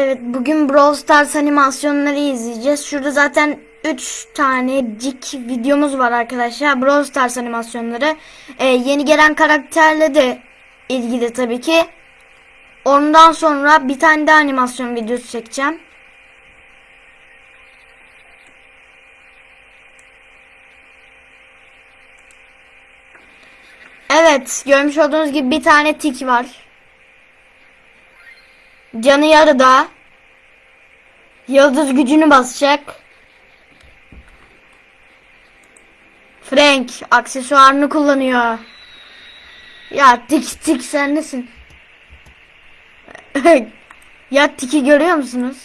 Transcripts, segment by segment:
Evet bugün Brawl Stars animasyonları izleyeceğiz. Şurada zaten 3 tanecik videomuz var arkadaşlar. Brawl Stars animasyonları. Ee, yeni gelen karakterle de ilgili tabii ki. Ondan sonra bir tane daha animasyon videosu çekeceğim. Evet görmüş olduğunuz gibi bir tane tik var. Canı yarıda. Yıldız gücünü basacak. Frank aksesuarını kullanıyor. Ya tik tik sen nesin? ya tiki görüyor musunuz?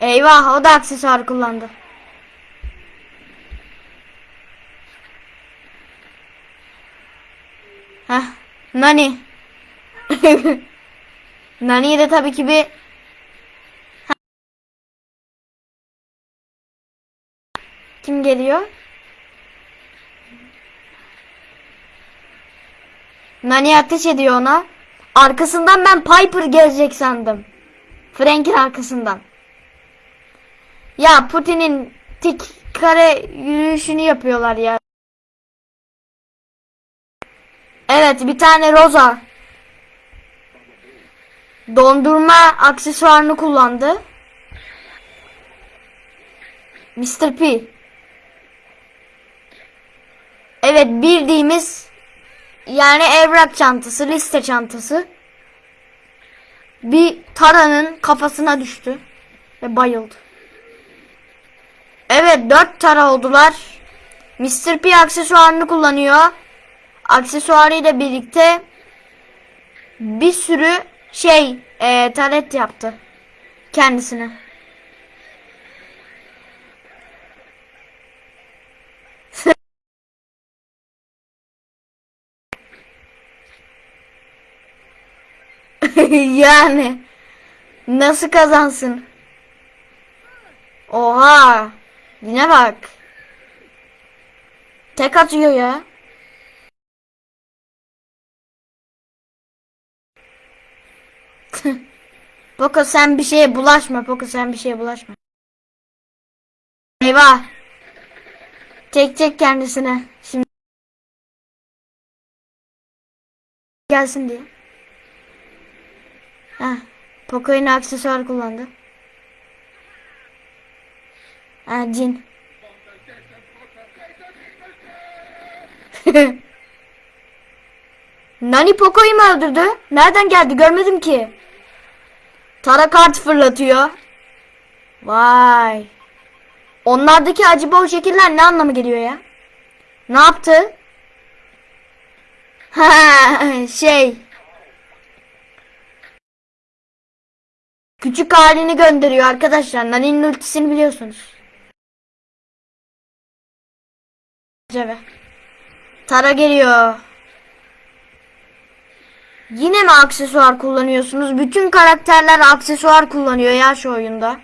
Eyvah o da aksesuar kullandı. Heh, Nani. Nani'ye de tabii ki bir Kim geliyor? Nani ateş ediyor ona. Arkasından ben Piper gelecek sandım. Frank'in arkasından. Ya Putin'in tik kare yürüyüşünü yapıyorlar ya. Evet bir tane Rosa. Dondurma aksesuarını kullandı. Mr. P. Evet bildiğimiz yani evrak çantası, liste çantası. Bir Tara'nın kafasına düştü ve bayıldı. Evet dört Tara oldular. Mr. P aksesuarını kullanıyor. Aksesuarıyla birlikte bir sürü şey e, taret yaptı kendisine. yani nasıl kazansın? Oha! Yine bak. Tek atıyor ya. Poco sen bir şeye bulaşma. Poco sen bir şeye bulaşma. Eyvah. Çekecek kendisine. Şimdi gelsin diye. Heh. Poco yine aksesuar kullandı. Ha cin. Nani Poco'yu mu öldürdü? Nereden geldi görmedim ki. Tara kart fırlatıyor. Vay. Onlardaki acaba o şekiller ne anlamı geliyor ya? Ne yaptı? Ha şey. Küçük halini gönderiyor arkadaşlar. Nani'nin ultisini biliyorsunuz. Tara geliyor. Yine mi aksesuar kullanıyorsunuz? Bütün karakterler aksesuar kullanıyor ya şu oyunda.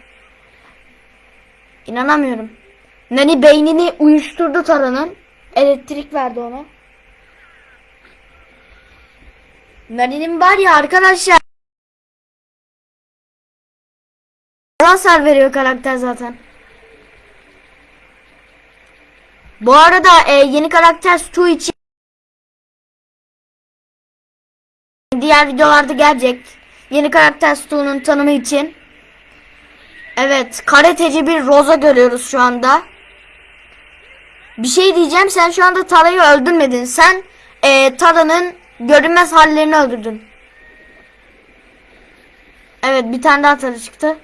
İnanamıyorum. Nani beynini uyuşturdu Tara'nın. Elektrik verdi ona. Nani'nin var ya arkadaşlar. Hasar veriyor karakter zaten. Bu arada e, yeni karakter Stu için diğer videolarda gelecek. Yeni karakter Stu'nun tanımı için. Evet, karateci bir Rosa görüyoruz şu anda. Bir şey diyeceğim, sen şu anda Tara'yı öldürmedin. Sen e, Tara'nın görünmez hallerini öldürdün. Evet, bir tane daha Tara çıktı.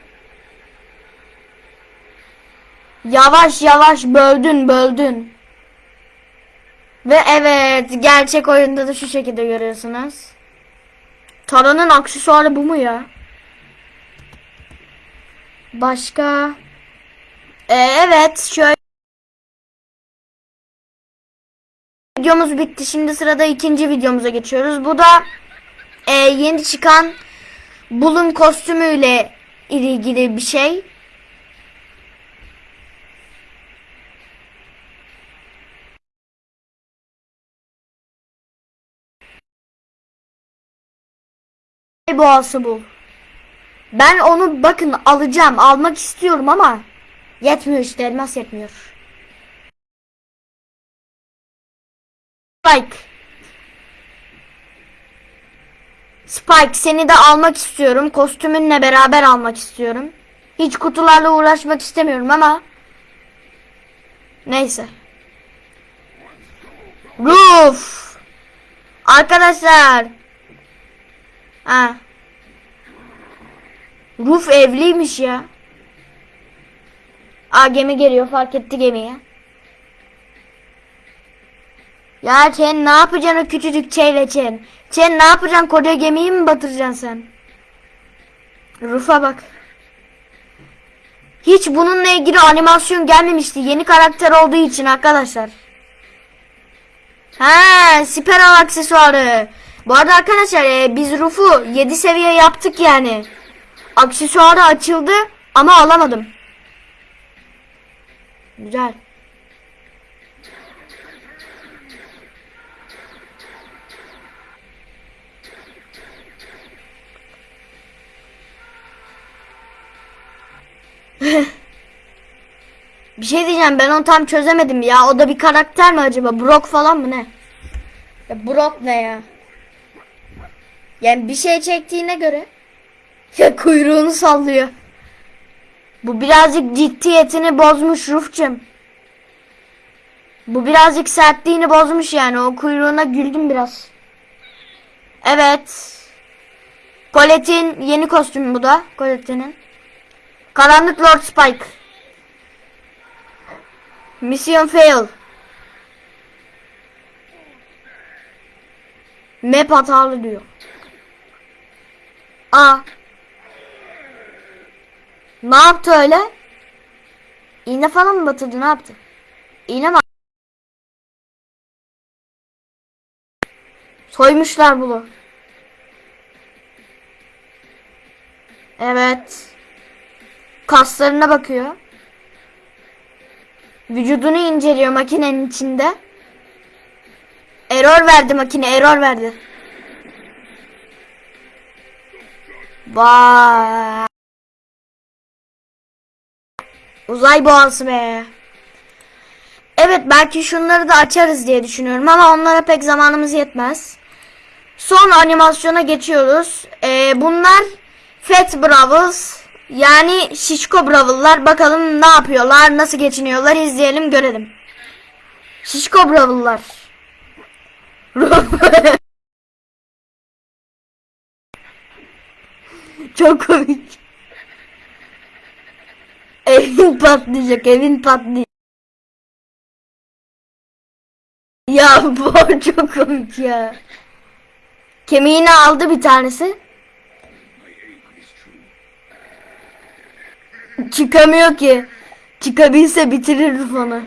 Yavaş yavaş böldün böldün. Ve evet gerçek oyunda da şu şekilde görüyorsunuz. Tara'nın aksesuarı bu mu ya? Başka? Ee, evet şöyle. Videomuz bitti. Şimdi sırada ikinci videomuza geçiyoruz. Bu da e, yeni çıkan Bulun kostümüyle ilgili bir şey. Boğası bul. Ben onu bakın alacağım. Almak istiyorum ama yetmiyor işte elmas yetmiyor. Spike. Spike seni de almak istiyorum. Kostümünle beraber almak istiyorum. Hiç kutularla uğraşmak istemiyorum ama neyse. Roof. Arkadaşlar. Ha. Roof evliymiş ya. Aa gemi geliyor fark etti gemiyi. Ya Chen ne yapacaksın o küçücük şeyle Chen? Chen ne yapacaksın koca gemiyi mi batıracaksın sen? Rufa bak. Hiç bununla ilgili animasyon gelmemişti. Yeni karakter olduğu için arkadaşlar. Ha, Spiral aksesuarı. Bu arada arkadaşlar e, biz Ruf'u 7 seviye yaptık yani. Aksesuarı açıldı ama alamadım. Güzel. Bir şey diyeceğim ben onu tam çözemedim ya. O da bir karakter mi acaba? Brock falan mı ne? Ya Brock ne ya? Yani bir şey çektiğine göre ya kuyruğunu sallıyor. Bu birazcık ciddiyetini bozmuş Rufçum. Bu birazcık sertliğini bozmuş yani. O kuyruğuna güldüm biraz. Evet. Colette'in yeni kostümü bu da. Colette'nin. Karanlık Lord Spike. Mission fail. Map hatalı diyor. Aa. Ne yaptı öyle? İğne falan mı batırdı ne yaptı? İğne mi? Soymuşlar bunu. Evet. Kaslarına bakıyor. Vücudunu inceliyor makinenin içinde. Error verdi makine, error verdi. Vay. Uzay boğası be. Evet belki şunları da açarız diye düşünüyorum ama onlara pek zamanımız yetmez. Son animasyona geçiyoruz. Ee, bunlar Fat Bravos yani şişko Bravıllar. Bakalım ne yapıyorlar, nasıl geçiniyorlar izleyelim görelim. Şişko Bravıllar. Çok komik. Evin patlayacak, evin patlayacak. Ya bu çok komik ya. Kemiğini aldı bir tanesi. Çıkamıyor ki. Çıkabilse bitirir onu.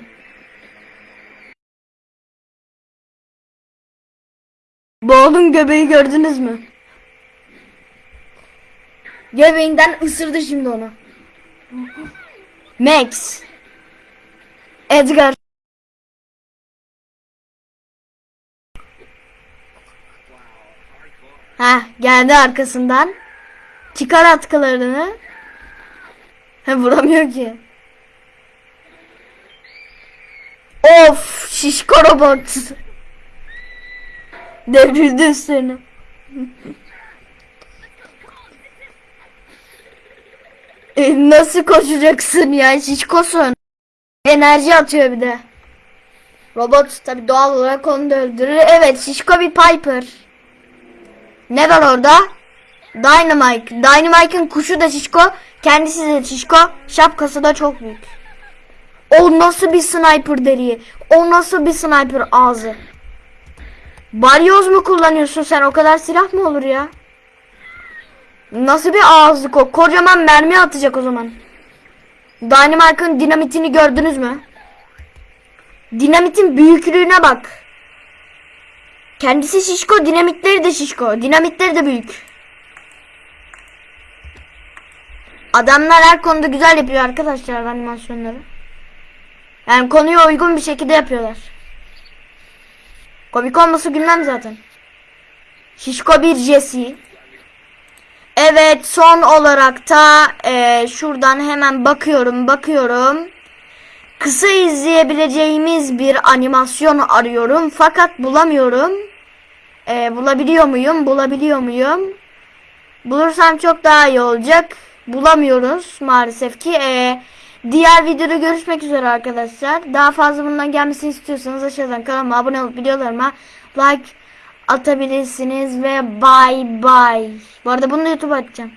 Boğulun göbeği gördünüz mü? Göbeğinden ısırdı şimdi onu. Max. Edgar. Ha geldi arkasından. Çıkar atkılarını. Ha vuramıyor ki. Of şişko robot. Devrildi üstlerine. nasıl koşacaksın ya şişkosun. Enerji atıyor bir de. Robot tabi doğal olarak onu da öldürür. Evet şişko bir Piper. Ne var orada? Dynamite. Dynamite'ın kuşu da şişko. Kendisi de şişko. Şapkası da çok büyük. O nasıl bir sniper deriyi? O nasıl bir sniper ağzı? Balyoz mu kullanıyorsun sen? O kadar silah mı olur ya? Nasıl bir ağızlık o? Kocaman mermi atacak o zaman. Dynamite'ın dinamitini gördünüz mü? Dinamitin büyüklüğüne bak. Kendisi şişko, dinamitleri de şişko. Dinamitleri de büyük. Adamlar her konuda güzel yapıyor arkadaşlar animasyonları. Yani konuya uygun bir şekilde yapıyorlar. Komik olması gülmem zaten. Şişko bir Jesse. Evet son olarak da e, şuradan hemen bakıyorum bakıyorum. Kısa izleyebileceğimiz bir animasyon arıyorum fakat bulamıyorum. E, bulabiliyor muyum? Bulabiliyor muyum? Bulursam çok daha iyi olacak. Bulamıyoruz maalesef ki. E, diğer videoda görüşmek üzere arkadaşlar. Daha fazla bundan gelmesini istiyorsanız aşağıdan kanalıma abone olup videolarıma like atabilirsiniz ve bye bye. Bu arada bunu da YouTube'a atacağım.